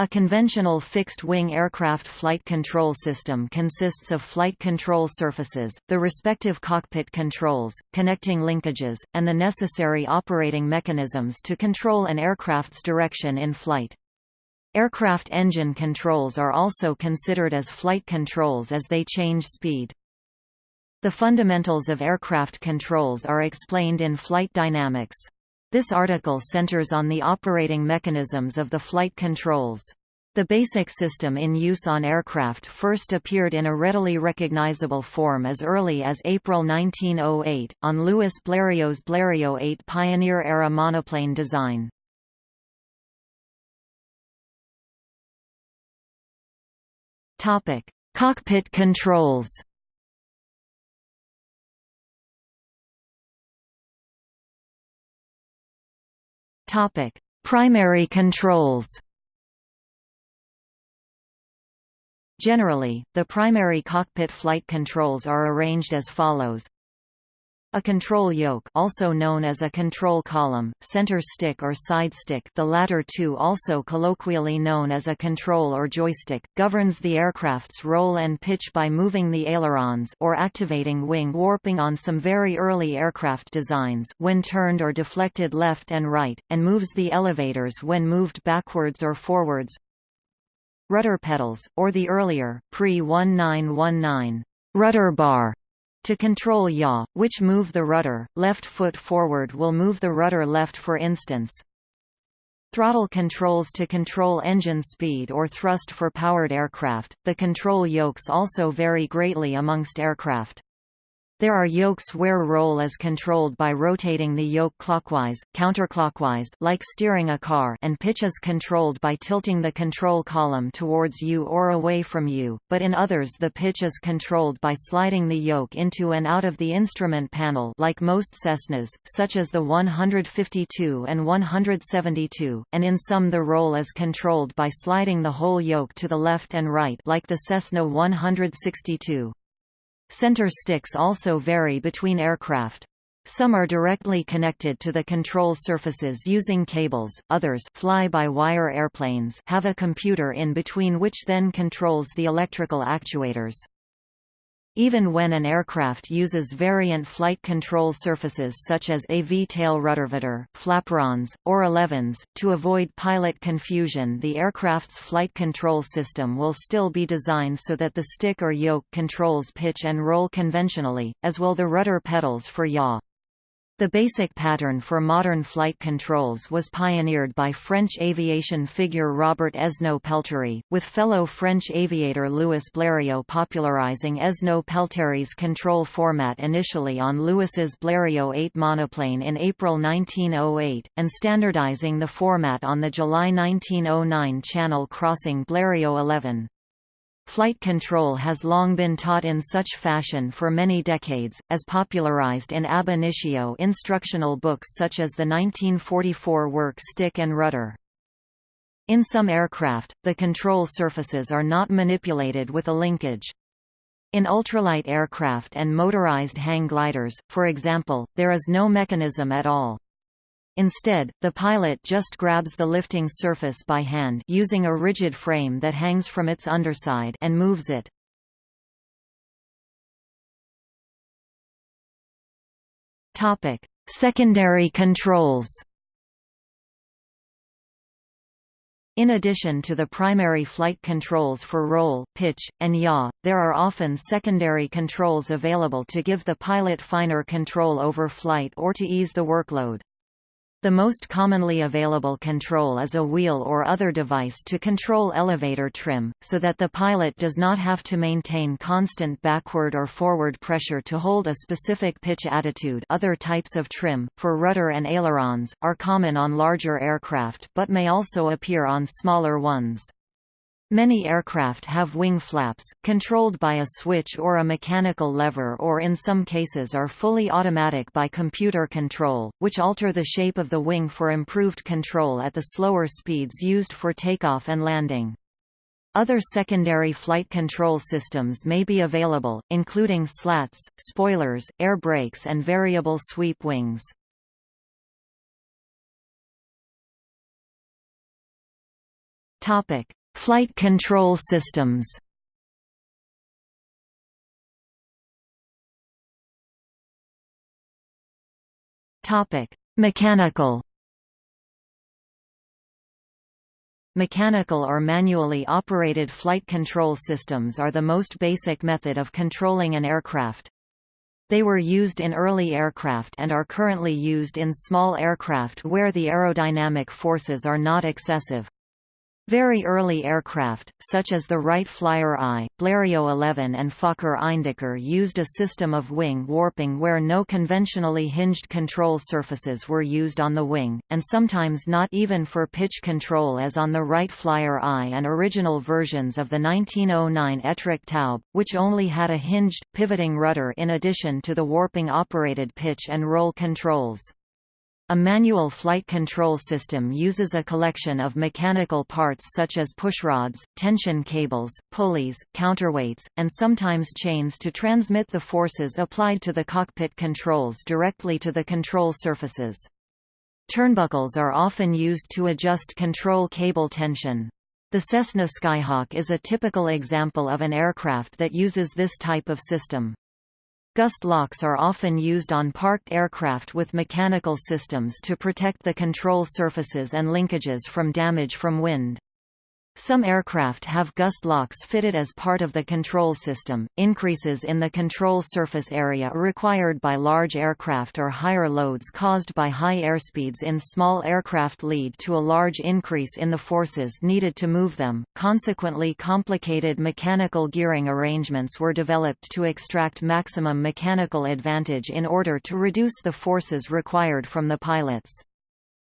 A conventional fixed-wing aircraft flight control system consists of flight control surfaces, the respective cockpit controls, connecting linkages, and the necessary operating mechanisms to control an aircraft's direction in flight. Aircraft engine controls are also considered as flight controls as they change speed. The fundamentals of aircraft controls are explained in Flight Dynamics. This article centers on the operating mechanisms of the flight controls. The basic system in use on aircraft first appeared in a readily recognizable form as early as April 1908, on Louis Blériot's Blériot 8 Pioneer-era monoplane design. Cockpit controls Topic: Primary controls. Generally, the primary cockpit flight controls are arranged as follows. A control yoke also known as a control column, center stick or side stick the latter two also colloquially known as a control or joystick, governs the aircraft's roll and pitch by moving the ailerons or activating wing warping on some very early aircraft designs when turned or deflected left and right, and moves the elevators when moved backwards or forwards. Rudder pedals, or the earlier, pre-1919, rudder bar to control yaw, which move the rudder, left foot forward will move the rudder left for instance. Throttle controls to control engine speed or thrust for powered aircraft. The control yokes also vary greatly amongst aircraft. There are yokes where roll is controlled by rotating the yoke clockwise, counterclockwise like steering a car and pitch is controlled by tilting the control column towards you or away from you, but in others the pitch is controlled by sliding the yoke into and out of the instrument panel like most Cessnas, such as the 152 and 172, and in some the roll is controlled by sliding the whole yoke to the left and right like the Cessna 162. Center sticks also vary between aircraft. Some are directly connected to the control surfaces using cables, others fly-by-wire airplanes have a computer in between which then controls the electrical actuators. Even when an aircraft uses variant flight control surfaces such as a V-tail ruddervator, flaperons, or elevons, to avoid pilot confusion the aircraft's flight control system will still be designed so that the stick or yoke controls pitch and roll conventionally, as will the rudder pedals for yaw. The basic pattern for modern flight controls was pioneered by French aviation figure Robert Esnault-Pelterie, with fellow French aviator Louis Blériot popularizing Esnault-Pelterie's control format initially on Louis's Blériot 8 monoplane in April 1908, and standardizing the format on the July 1909 Channel crossing Blériot 11. Flight control has long been taught in such fashion for many decades, as popularized in ab initio instructional books such as the 1944 work Stick and Rudder. In some aircraft, the control surfaces are not manipulated with a linkage. In ultralight aircraft and motorized hang gliders, for example, there is no mechanism at all. Instead, the pilot just grabs the lifting surface by hand using a rigid frame that hangs from its underside and moves it. Topic: Secondary controls. In addition to the primary flight controls for roll, pitch, and yaw, there are often secondary controls available to give the pilot finer control over flight or to ease the workload. The most commonly available control is a wheel or other device to control elevator trim, so that the pilot does not have to maintain constant backward or forward pressure to hold a specific pitch attitude other types of trim, for rudder and ailerons, are common on larger aircraft but may also appear on smaller ones. Many aircraft have wing flaps, controlled by a switch or a mechanical lever or in some cases are fully automatic by computer control, which alter the shape of the wing for improved control at the slower speeds used for takeoff and landing. Other secondary flight control systems may be available, including slats, spoilers, air brakes and variable sweep wings. Topic: Flight control systems. Mechanical. Mechanical or manually operated flight control systems are the most basic method of controlling an aircraft. They were used in early aircraft and are currently used in small aircraft where the aerodynamic forces are not excessive. Very early aircraft, such as the Wright Flyer I, Blériot 11 and Fokker Eindecker used a system of wing warping where no conventionally hinged control surfaces were used on the wing, and sometimes not even for pitch control as on the Wright Flyer I and original versions of the 1909 Etrich Taube, which only had a hinged, pivoting rudder in addition to the warping-operated pitch and roll controls. A manual flight control system uses a collection of mechanical parts such as pushrods, tension cables, pulleys, counterweights, and sometimes chains to transmit the forces applied to the cockpit controls directly to the control surfaces. Turnbuckles are often used to adjust control cable tension. The Cessna Skyhawk is a typical example of an aircraft that uses this type of system. Gust locks are often used on parked aircraft with mechanical systems to protect the control surfaces and linkages from damage from wind. Some aircraft have gust locks fitted as part of the control system. Increases in the control surface area required by large aircraft or higher loads caused by high airspeeds in small aircraft lead to a large increase in the forces needed to move them. Consequently, complicated mechanical gearing arrangements were developed to extract maximum mechanical advantage in order to reduce the forces required from the pilots.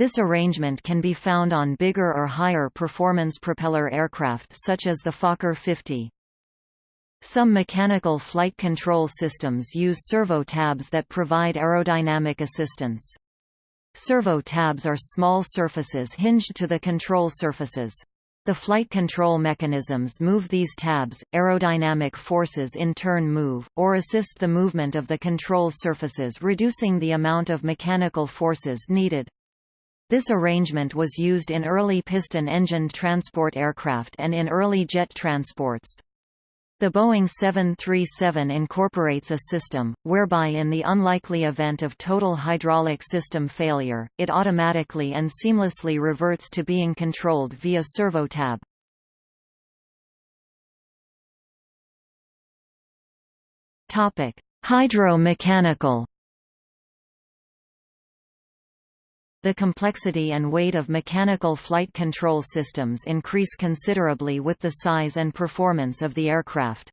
This arrangement can be found on bigger or higher performance propeller aircraft such as the Fokker 50. Some mechanical flight control systems use servo tabs that provide aerodynamic assistance. Servo tabs are small surfaces hinged to the control surfaces. The flight control mechanisms move these tabs, aerodynamic forces in turn move, or assist the movement of the control surfaces reducing the amount of mechanical forces needed. This arrangement was used in early piston-engined transport aircraft and in early jet transports. The Boeing 737 incorporates a system, whereby in the unlikely event of total hydraulic system failure, it automatically and seamlessly reverts to being controlled via servo tab. Hydro-mechanical The complexity and weight of mechanical flight control systems increase considerably with the size and performance of the aircraft.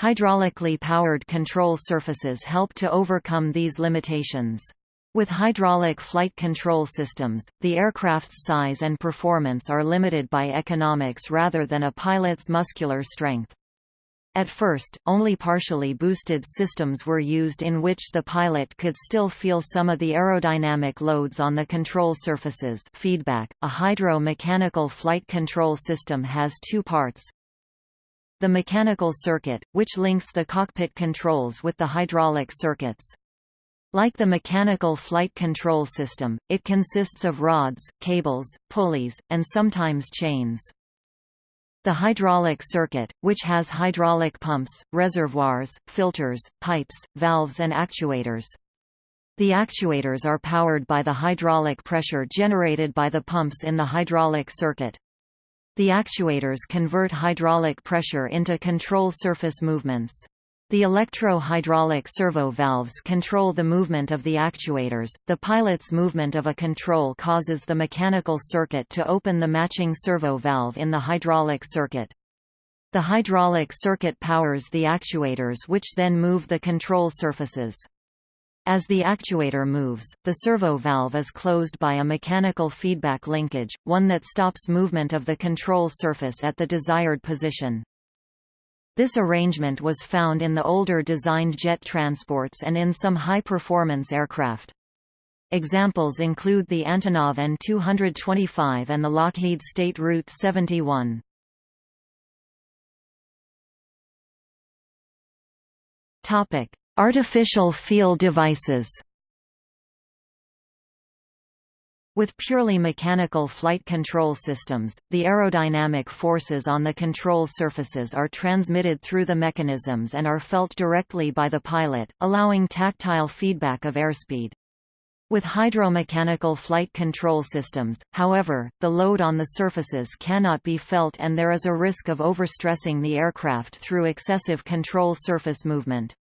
Hydraulically powered control surfaces help to overcome these limitations. With hydraulic flight control systems, the aircraft's size and performance are limited by economics rather than a pilot's muscular strength. At first, only partially boosted systems were used in which the pilot could still feel some of the aerodynamic loads on the control surfaces feedback. .A hydro-mechanical flight control system has two parts. The mechanical circuit, which links the cockpit controls with the hydraulic circuits. Like the mechanical flight control system, it consists of rods, cables, pulleys, and sometimes chains. The hydraulic circuit, which has hydraulic pumps, reservoirs, filters, pipes, valves and actuators. The actuators are powered by the hydraulic pressure generated by the pumps in the hydraulic circuit. The actuators convert hydraulic pressure into control surface movements. The electro-hydraulic servo valves control the movement of the actuators. The pilot's movement of a control causes the mechanical circuit to open the matching servo valve in the hydraulic circuit. The hydraulic circuit powers the actuators which then move the control surfaces. As the actuator moves, the servo valve is closed by a mechanical feedback linkage, one that stops movement of the control surface at the desired position. This arrangement was found in the older designed jet transports and in some high-performance aircraft. Examples include the Antonov An-225 and the Lockheed State Route 71. Artificial feel devices With purely mechanical flight control systems, the aerodynamic forces on the control surfaces are transmitted through the mechanisms and are felt directly by the pilot, allowing tactile feedback of airspeed. With hydromechanical flight control systems, however, the load on the surfaces cannot be felt and there is a risk of overstressing the aircraft through excessive control surface movement.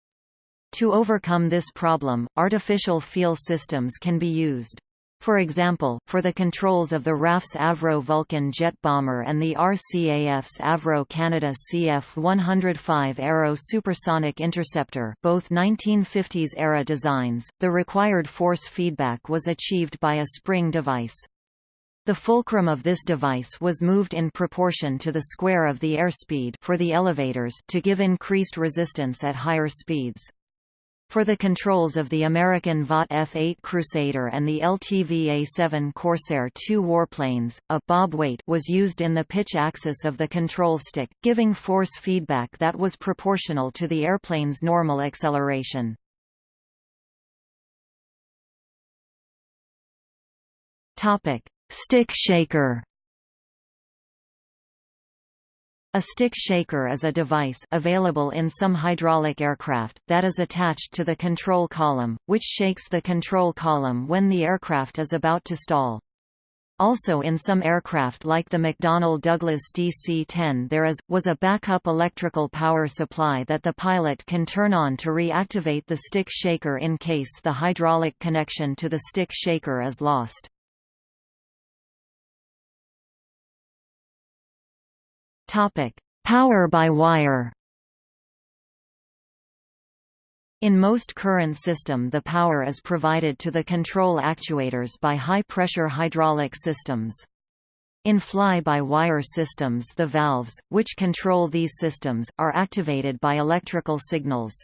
To overcome this problem, artificial feel systems can be used. For example, for the controls of the RAF's Avro Vulcan jet bomber and the RCAF's Avro Canada CF-105 Arrow supersonic interceptor both 1950s-era designs, the required force feedback was achieved by a spring device. The fulcrum of this device was moved in proportion to the square of the airspeed for the elevators to give increased resistance at higher speeds. For the controls of the American Vought F-8 Crusader and the LTV A-7 Corsair II warplanes, a bob weight was used in the pitch axis of the control stick, giving force feedback that was proportional to the airplane's normal acceleration. Stick shaker A stick shaker is a device available in some hydraulic aircraft that is attached to the control column, which shakes the control column when the aircraft is about to stall. Also in some aircraft like the McDonnell Douglas DC-10 there is, was a backup electrical power supply that the pilot can turn on to reactivate the stick shaker in case the hydraulic connection to the stick shaker is lost. Topic: Power by wire. In most current system the power is provided to the control actuators by high-pressure hydraulic systems. In fly-by-wire systems the valves, which control these systems, are activated by electrical signals.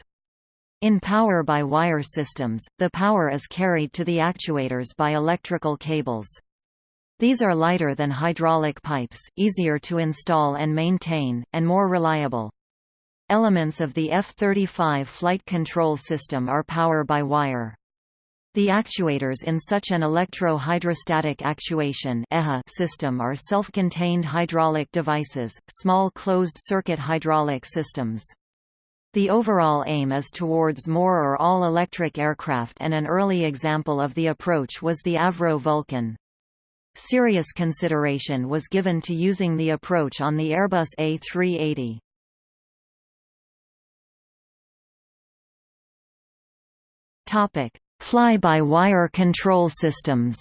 In power-by-wire systems, the power is carried to the actuators by electrical cables. These are lighter than hydraulic pipes, easier to install and maintain, and more reliable. Elements of the F-35 flight control system are power-by-wire. The actuators in such an electro-hydrostatic actuation system are self-contained hydraulic devices, small closed-circuit hydraulic systems. The overall aim is towards more or all-electric aircraft and an early example of the approach was the Avro Vulcan. Serious consideration was given to using the approach on the Airbus A380. Topic: Fly-by-wire control systems.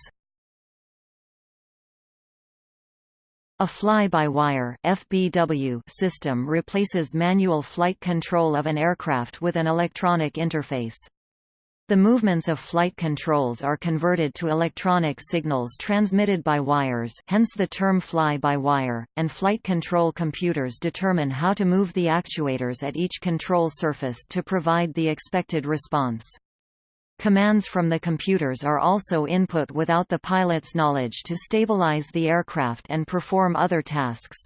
A fly-by-wire (FBW) system replaces manual flight control of an aircraft with an electronic interface. The movements of flight controls are converted to electronic signals transmitted by wires hence the term fly-by-wire, and flight control computers determine how to move the actuators at each control surface to provide the expected response. Commands from the computers are also input without the pilot's knowledge to stabilize the aircraft and perform other tasks.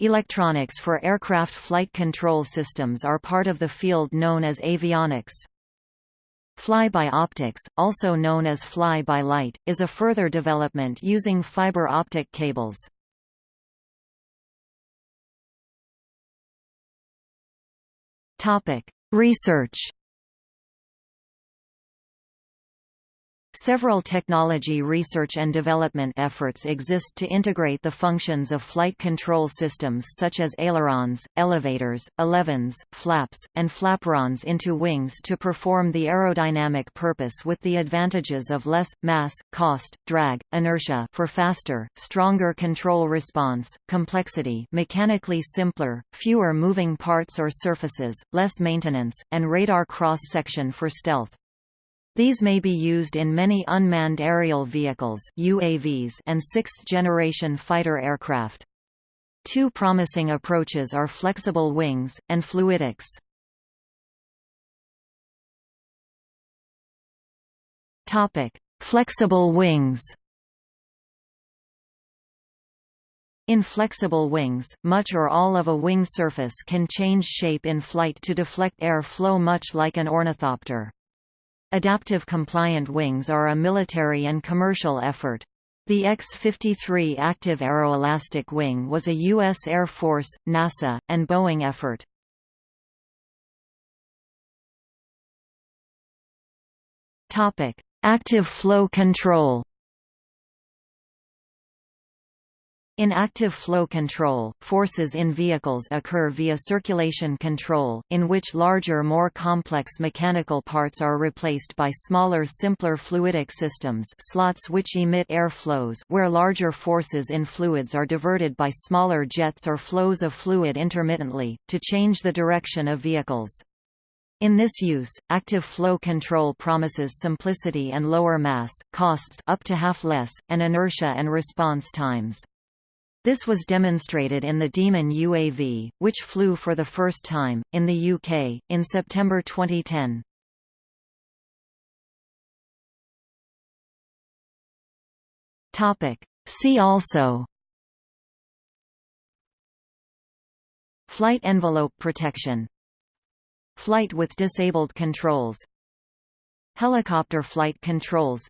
Electronics for aircraft flight control systems are part of the field known as avionics. Fly-by optics, also known as fly-by-light, is a further development using fiber optic cables. Research Several technology research and development efforts exist to integrate the functions of flight control systems such as ailerons, elevators, elevons, flaps, and flaperons into wings to perform the aerodynamic purpose with the advantages of less, mass, cost, drag, inertia for faster, stronger control response, complexity mechanically simpler, fewer moving parts or surfaces, less maintenance, and radar cross-section for stealth. These may be used in many unmanned aerial vehicles UAVs and sixth-generation fighter aircraft. Two promising approaches are flexible wings, and fluidics. Flexible wings In flexible wings, much or all of a wing surface can change shape in flight to deflect air flow much like an ornithopter. Adaptive compliant wings are a military and commercial effort. The X-53 active aeroelastic wing was a U.S. Air Force, NASA, and Boeing effort. Active flow control In active flow control, forces in vehicles occur via circulation control, in which larger more complex mechanical parts are replaced by smaller simpler fluidic systems slots which emit air flows where larger forces in fluids are diverted by smaller jets or flows of fluid intermittently, to change the direction of vehicles. In this use, active flow control promises simplicity and lower mass, costs up to half less, and inertia and response times. This was demonstrated in the Demon UAV, which flew for the first time, in the UK, in September 2010. See also. Flight envelope protection. Flight with disabled controls. Helicopter flight controls.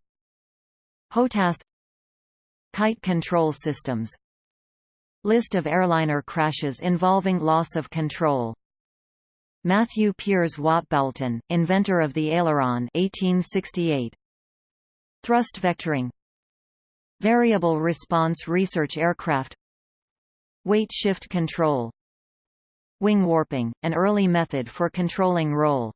HOTAS Kite control systems List of airliner crashes involving loss of control. Matthew Piers Watt Boulton, inventor of the aileron 1868. Thrust vectoring. Variable response research aircraft. Weight shift control. Wing warping, an early method for controlling roll